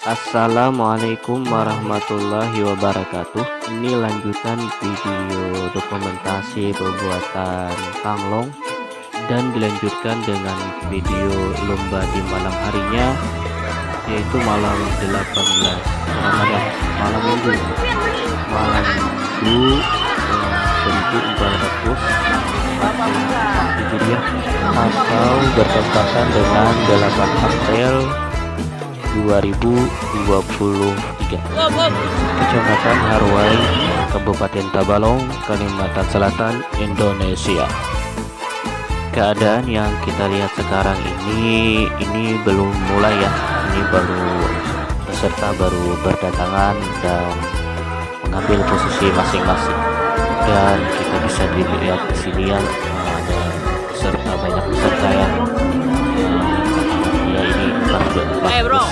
Assalamualaikum warahmatullahi wabarakatuh. Ini lanjutan video dokumentasi pembuatan Tanglong Dan dilanjutkan dengan video lomba di malam harinya Yaitu malam 18 Ramadan Malam minggu. Malam minggu 1400 Hijriah Atau bertepatan dengan 8 April 2023 Kecamatan Harwai Kabupaten Tabalong Kalimantan Selatan Indonesia. Keadaan yang kita lihat sekarang ini ini belum mulai ya. Ini baru peserta baru berdatangan dan mengambil posisi masing-masing. Dan kita bisa dilihat di sini ya ada peserta banyak peserta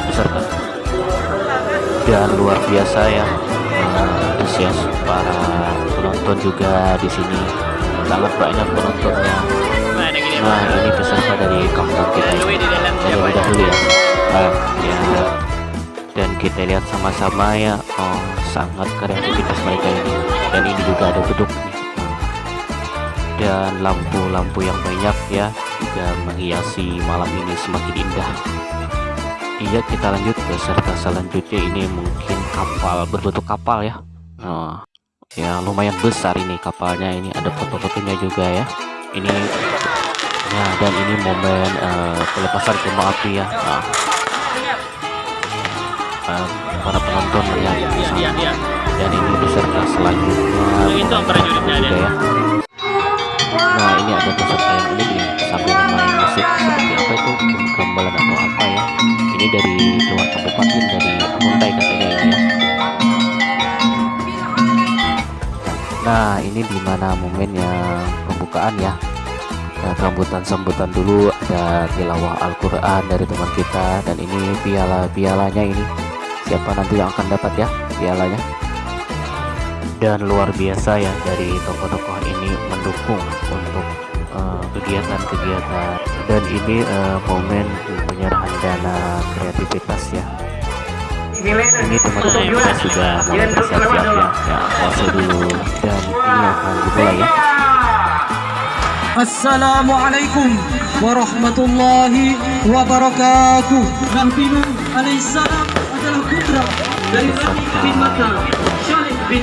peserta dan luar biasa ya antusias para penonton juga di sini. Sangat banyak penontonnya. Nah ini peserta dari kampung kita. Ini dari udah dulu ya. Nah, ya. Dan kita lihat sama-sama ya. Oh sangat kreativitas mereka ini. Dan ini juga ada beduk dan lampu-lampu yang banyak ya juga menghiasi malam ini semakin indah Iya kita lanjut ke serta selanjutnya ini mungkin kapal berbentuk kapal ya. Oh, ya lumayan besar ini kapalnya. Ini ada foto-fotonya juga ya. Ini ya dan ini momen uh, pelepasan kembang api ya. Nah, uh, para penonton melihat di sana. Dan ini beserta selanjutnya. Juga ya nah ini di mana momennya pembukaan ya. Nah, sambutan sambutan dulu ada tilawah Al-Quran dari teman kita dan ini piala pialanya ini. Siapa nanti yang akan dapat ya pialanya? Dan luar biasa ya dari tokoh-tokoh ini mendukung untuk eh, kegiatan-kegiatan. Uh, dan ini uh, momen penyerahan dana kreativitas ya ini teman-teman kita sudah mulai bersiap-siap ya. Ya pause dulu dan ini akan dimulai ya. Assalamualaikum warahmatullahi wabarakatuh. Nabi Nuh alaihissalam adalah putra dari Nabi bin Mata Syarif bin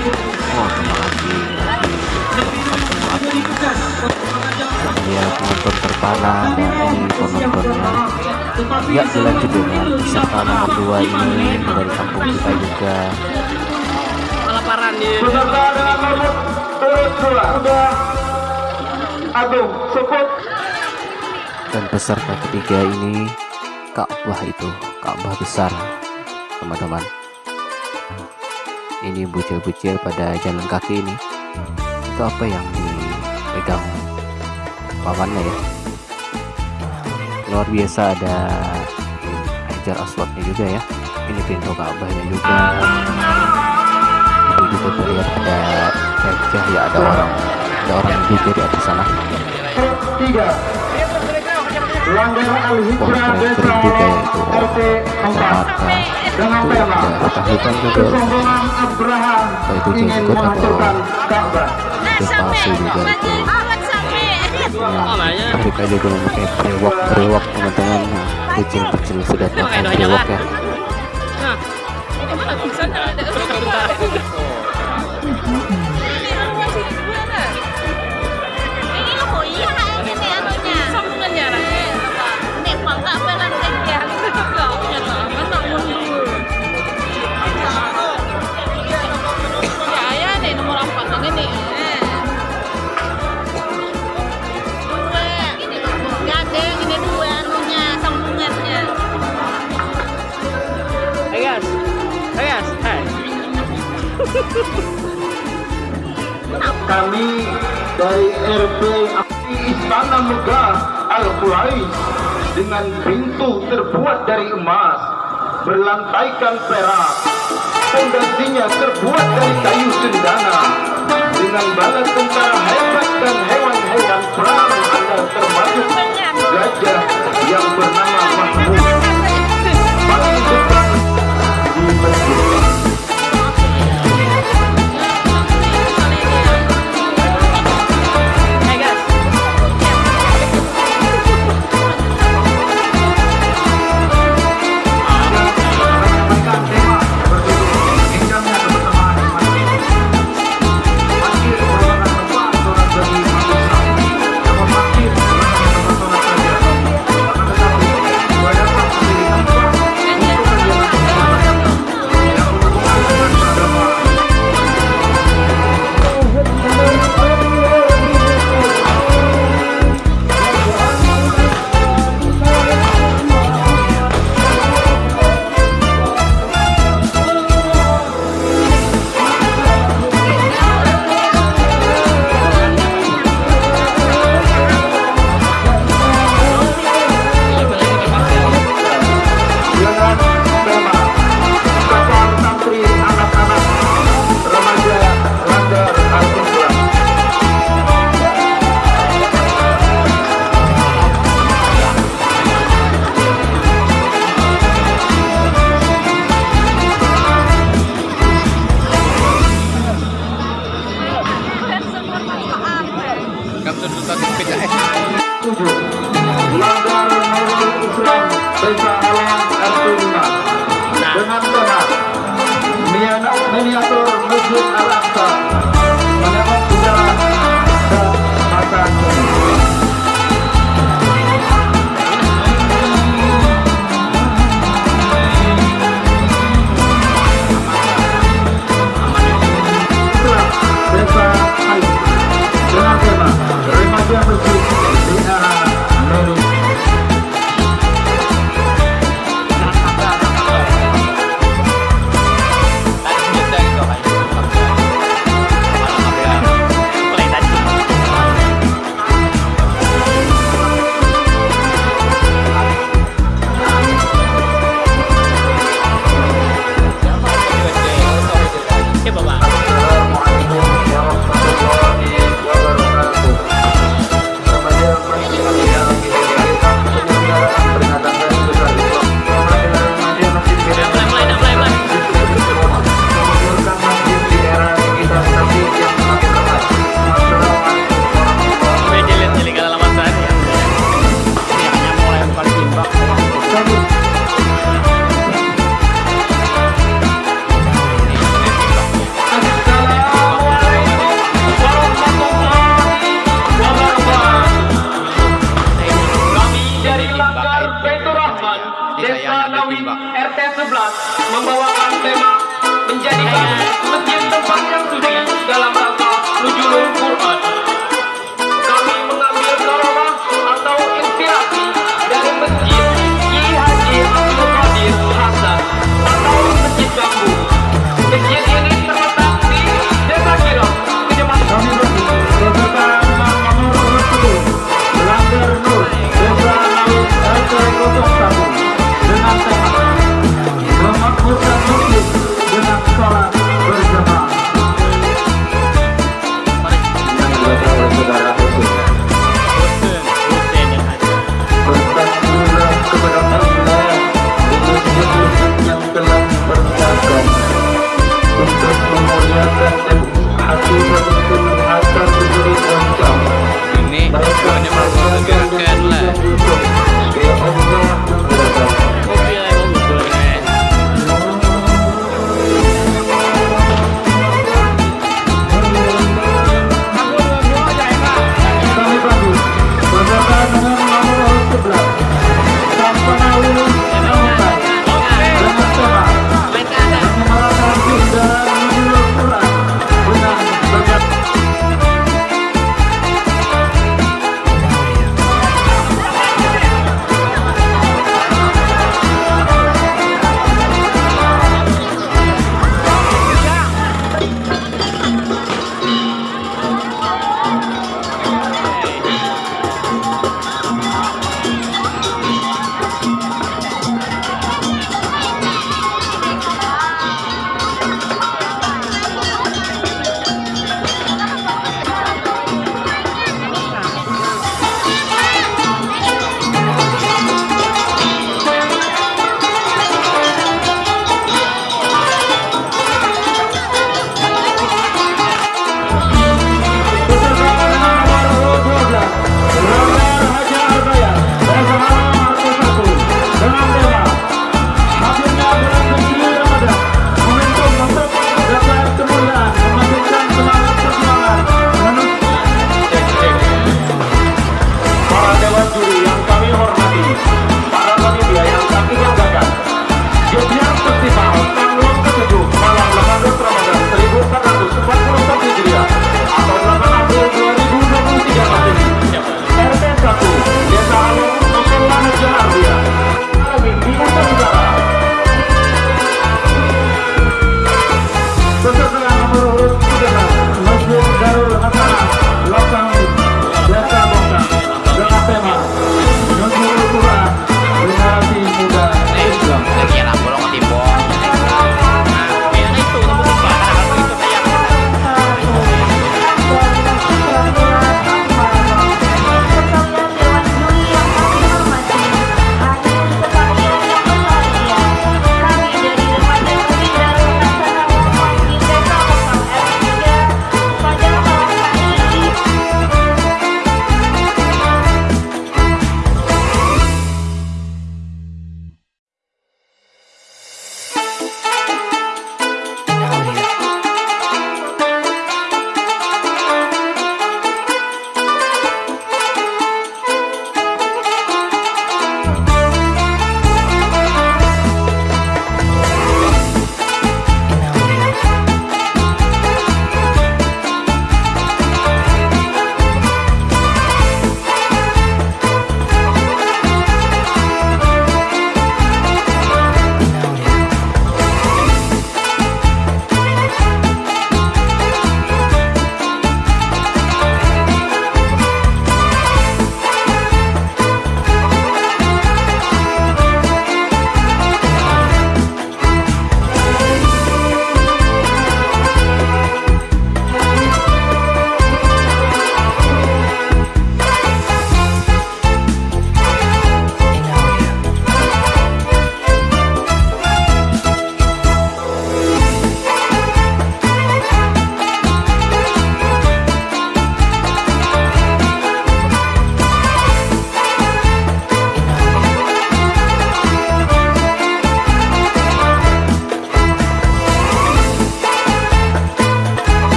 terima kasih Ya penonton terpana dan ini penontonnya. Ya dilanjut dengan peserta nomor 2 ini dari kampung kita juga. Peserta dengan nomor turut dua Agung Suput dan peserta ketiga ini Ka'bah itu Ka'bah besar teman-teman. Ini bucil-bucil pada jalan kaki ini. Itu apa yang dipegang pamannya ya. Luar biasa ada hajar aswadnya juga ya. Ini pintu Ka'bahnya juga. Itu juga terlihat ada gajah ya ada orang ada orang juga di atas sana. Tiga Langgar Al-Hijrah Desa RT 4 dengan tema kesombongan Abraham ingin menghancurkan Ka'bah. Juga itu mereka juga memakai brewok brewok teman-teman nah, kecil-kecil sudah pakai brewok ya Istana Megah Al Quraish dengan pintu terbuat dari emas, berlantaikan perak, fondasinya terbuat dari kayu cendana, dengan bala tentara hebat dan hewan-hewan perang ada termasuk gajah yang bernama Mahmud. Masjid Al-Aqsa Desa Nawin RT 11 membawakan tema menjadi masjid tempat yang suci dalam